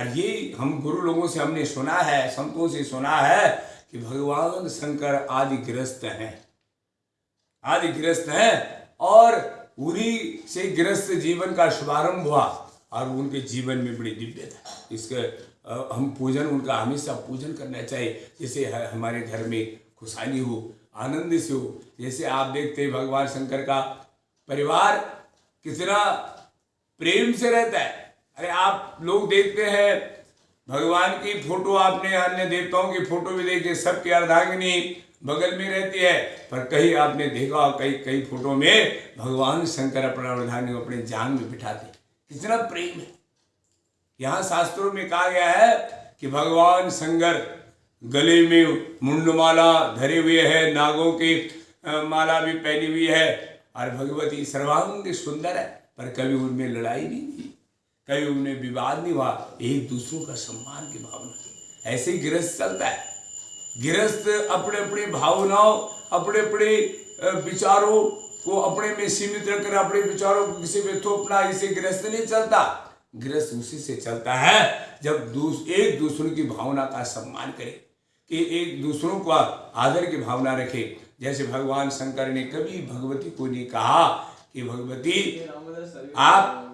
और ये हम गुरु लोगों से हमने सुना है, संतों से सुना है कि भगवान शंकर आदि ग्रस्त हैं। आदि ग्रस्त हैं और उन्हीं से ग्रस्त जीवन का शुभारंभ हुआ और उनके जीवन में बड़ी दिव्यता इसके हम पूजन, उनका हमेशा पूजन करना चाहिए। जैसे हमारे घर में खुशहाली हो, आनंद से हो, जैसे आप देखते हैं भगवान शंकर का परिवार कितना प्रेम से रहता है। अरे आप लोग देखते हैं, भगवान की फ़ोटो आपने, अन्य देवताओं की फ़ोटो भी देखी, सबकी अर्धांगिनी बगल में रहती है। पर कहीं आपने देखा कई कई फ़ोटो में भगवान शंकर अपना अर्धांगिनी को अपने जान में बिठाते कितना प्रेम है। यहाँ शास्त्रों में कहा गया है कि भगवान शंकर गले में मुंडमाला धरे हुए है, नागों की माला भी पहनी हुई है, और भगवती सर्वांग सुंदर है, पर कभी उनमें लड़ाई नहीं। हुई कभी उनमें विवाद नहीं हुआ एक दूसरों का सम्मान की भावना ऐसे ही गृहस्थ चलता है। गृहस्थ अपने अपने भावनाओं अपने अपने विचारों को अपने में सीमित रखकर अपने विचारों को किसी में थोपना इसे गृहस्थ नहीं चलता। गृहस्थ उसी से चलता है जब दूस, एक दूसरों की भावना का सम्मान करे कि एक दूसरों को आदर की भावना रखे। जैसे भगवान शंकर ने कभी भगवती को नहीं कहा कि भगवती आप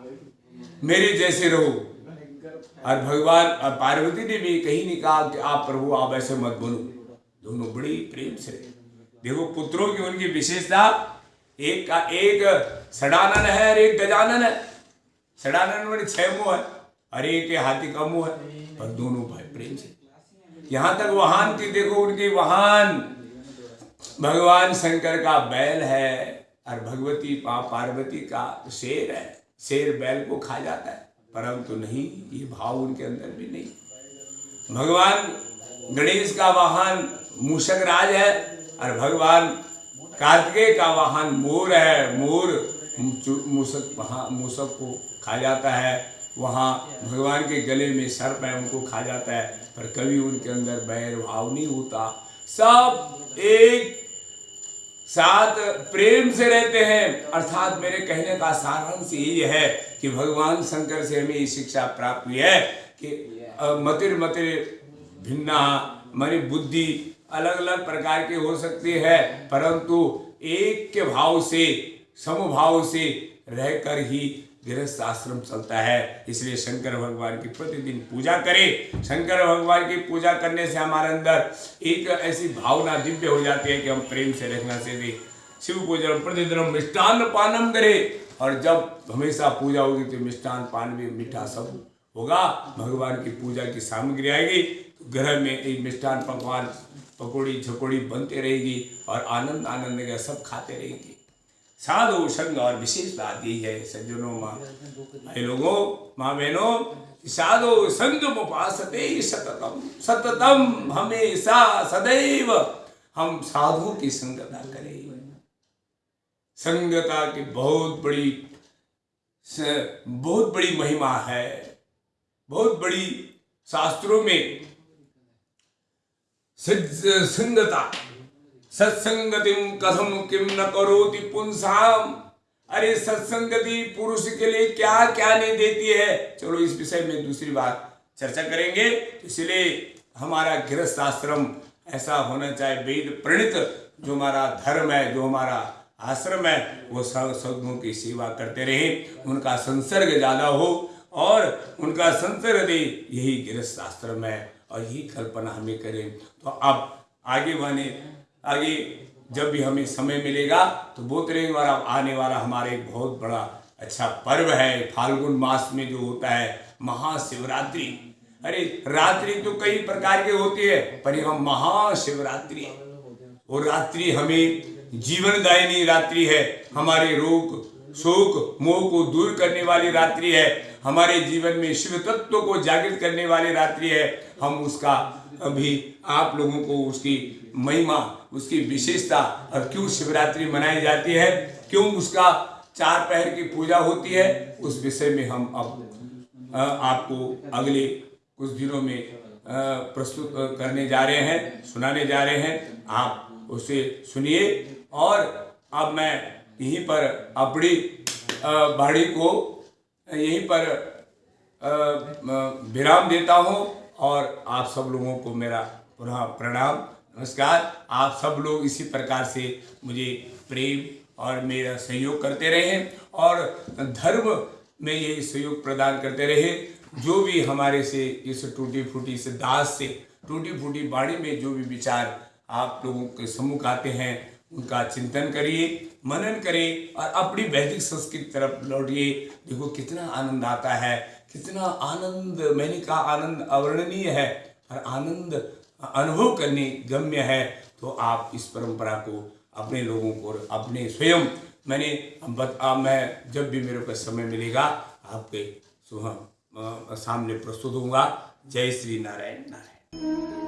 मेरे जैसे रहो। और भगवान और पार्वती ने भी कहीं नहीं कहा कि आप प्रभु, आप ऐसे मत बनो दोनों बड़ी प्रेम से देखो, पुत्रों की उनकी विशेषता, एक का एक सडानन है और एक गजानन है। सडानन में छह मुँह है और एक हाथी का मुँह है। पर दोनों भाई प्रेम से यहाँ तक वाहन की देखो उनकी वाहन भगवान शंकर का बैल है और भगवती, पा पार्वती का शेर है। शेर बैल को खा जाता है। परंतु नहीं, ये भाव उनके अंदर भी नहीं। भगवान गणेश का वाहन मूषक राज है और भगवान कार्तिकेय का वाहन मोर है। मोर मु- मूषक वहाँ, मूषक को खा जाता है। वहाँ भगवान के गले में सर्प है, उनको खा जाता है। पर कभी उनके अंदर बैर भाव नहीं होता। सब एक साथ प्रेम से रहते हैं। अर्थात मेरे कहने का सारांश यही है कि भगवान शंकर से हमें ये शिक्षा प्राप्त हुई है कि मतिर मतिर भिन्ना मानी बुद्धि अलग अलग प्रकार के हो सकती है, परंतु एक के भाव से, समभाव से रहकर ही गृहस्थ आश्रम चलता है। इसलिए शंकर भगवान की प्रतिदिन पूजा करें। शंकर भगवान की पूजा करने से हमारे अंदर एक ऐसी भावना दिव्य हो जाती है कि हम प्रेम से रखना से शिव पूजन प्रतिदिन हम मिष्टान पानम करें और जब हमेशा पूजा होगी तो मिष्टान पान भी मीठा सब होगा। भगवान की पूजा की सामग्री आएगी। तो घर में एक मिष्टान पकवान, पकौड़ी, झकोड़ी बनते रहेगी और आनंद आनंद का सब खाते रहेंगे। साधु संग और विशेष बात यही है सज्जनों माँ। भाई लोगों, माँ बहनों साधु संग उपासते सततम सततम हमेशा सदैव हम साधु की संगता करें। संगता की बहुत बड़ी बहुत बड़ी महिमा है। बहुत बड़ी शास्त्रों में संगता सत्संगतिम कथम किम न करोति पुंसाम? अरे, सत्संगति पुरुष के लिए क्या क्या नहीं देती है? चलो, इस विषय में दूसरी बात चर्चा करेंगे। इसलिए हमारा गृहस्थ आश्रम ऐसा होना चाहिए वेद प्रणित, जो हमारा धर्म है, जो हमारा आश्रम है, वो सदगुणों की सेवा करते रहे। उनका संसर्ग ज़्यादा हो और उनका संसर्ग दे यही गृहस्थ आश्रम है और यही कल्पना हमें करें। तो अब आगे बने आगे जब भी हमें समय मिलेगा तो रहेंगे और आने वाला हमारा एक बहुत बड़ा अच्छा पर्व है। फाल्गुन मास में जो होता है, महाशिवरात्रि। अरे, रात्रि तो कई प्रकार के होती है, पर यह महाशिवरात्रि वो रात्रि हमें जीवनदायिनी रात्रि है। हमारे रोग, शोक, मोह को दूर करने वाली रात्रि है। हमारे जीवन में शिव तत्व को जागृत करने वाली रात्रि है। हम उसका, अभी आप लोगों को उसकी महिमा उसकी विशेषता और क्यों शिवरात्रि मनाई जाती है, क्यों उसका चार पहर की पूजा होती है, उस विषय में हम अब आपको अगले कुछ दिनों में प्रस्तुत करने जा रहे हैं, सुनाने जा रहे हैं। आप उसे सुनिए और अब मैं यहीं पर अपनी बाड़ी को यहीं पर विराम देता हूँ और आप सब लोगों को मेरा पुनः प्रणाम। नमस्कार, आप सब लोग इसी प्रकार से मुझे प्रेम और मेरा सहयोग करते रहे और धर्म में ये सहयोग प्रदान करते रहे। जो भी हमारे से, इस टूटी फूटी से, दास से टूटी फूटी बाड़ी में जो भी विचार आप लोगों के सम्मुख आते हैं, उनका चिंतन करिए, मनन करिए और अपनी वैदिक संस्कृति तरफ़ लौटिए। देखो कितना आनंद आता है, कितना आनंद, मैंने कहा आनंद अवर्णनीय है और आनंद अनुभव करने गम्य है तो आप इस परंपरा को अपने लोगों को अपने स्वयं मैंने बता मैं, जब भी मेरे को समय मिलेगा, आपके सामने प्रस्तुत होऊँगा। जय श्री नारायण नारायण।